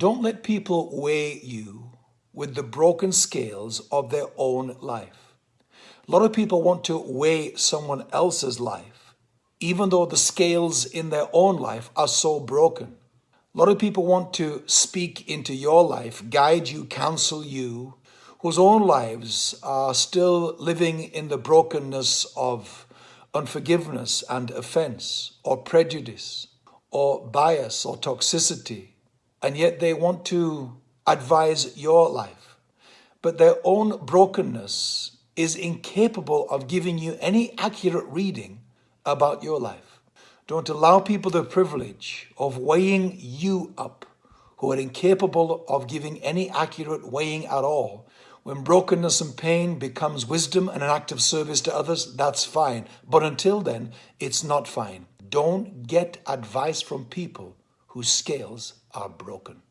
Don't let people weigh you with the broken scales of their own life. A lot of people want to weigh someone else's life, even though the scales in their own life are so broken. A lot of people want to speak into your life, guide you, counsel you, whose own lives are still living in the brokenness of unforgiveness and offense, or prejudice, or bias, or toxicity, and yet they want to advise your life. But their own brokenness is incapable of giving you any accurate reading about your life. Don't allow people the privilege of weighing you up who are incapable of giving any accurate weighing at all when brokenness and pain becomes wisdom and an act of service to others, that's fine. But until then, it's not fine. Don't get advice from people whose scales are broken.